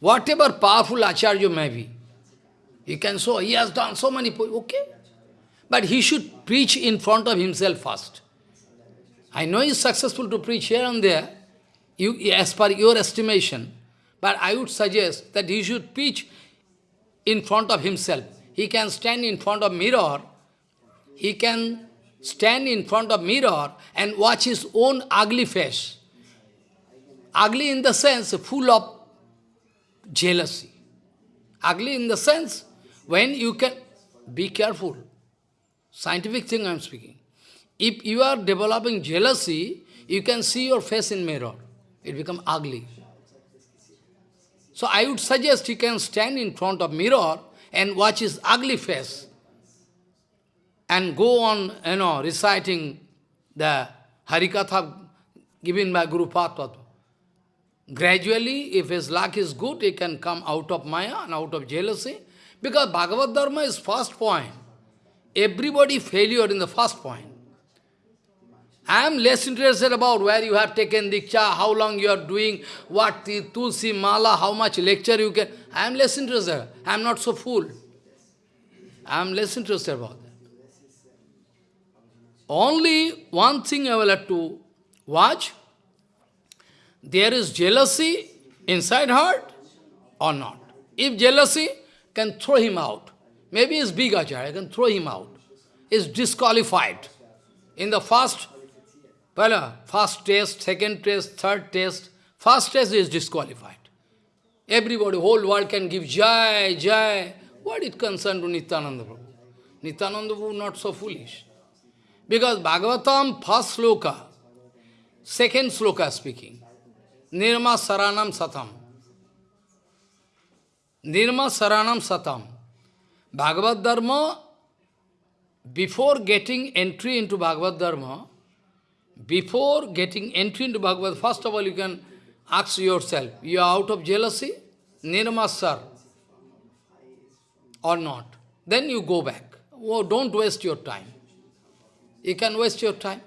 Whatever powerful Acharya may be, he can show, he has done so many, okay. But he should preach in front of himself first. I know he is successful to preach here and there, you, as per your estimation, but I would suggest that he should preach in front of himself. He can stand in front of mirror, he can stand in front of mirror and watch his own ugly face. Ugly in the sense full of jealousy. Ugly in the sense when you can be careful. Scientific thing I am speaking. If you are developing jealousy, you can see your face in mirror. It become ugly. So I would suggest you can stand in front of mirror and watch his ugly face and go on, you know, reciting the Harikatha given by Guru Patwat. Gradually, if his luck is good, he can come out of Maya and out of jealousy. Because Bhagavad Dharma is first point. Everybody failure in the first point. I am less interested about where you have taken Diksha, how long you are doing, what Tulsi Mala, how much lecture you can. I am less interested. I am not so fool. I am less interested about that. Only one thing I will have to watch. There is jealousy inside heart or not. If jealousy, can throw him out. Maybe he's big acharya, can throw him out. Is disqualified. In the first, well, uh, first test, second test, third test, first test is disqualified. Everybody, whole world can give Jai, Jai. What is concerned to Nityananda Prabhu? Nityananda Prabhu not so foolish. Because Bhagavatam, first sloka, second sloka speaking, Nirmatsaranam Satam. Nirmatsaranam Satam. Bhagavad Dharma, before getting entry into Bhagavad Dharma, before getting entry into Bhagavad, first of all you can ask yourself, you are out of jealousy, Nirmatsar, or not. Then you go back. Oh, don't waste your time. You can waste your time.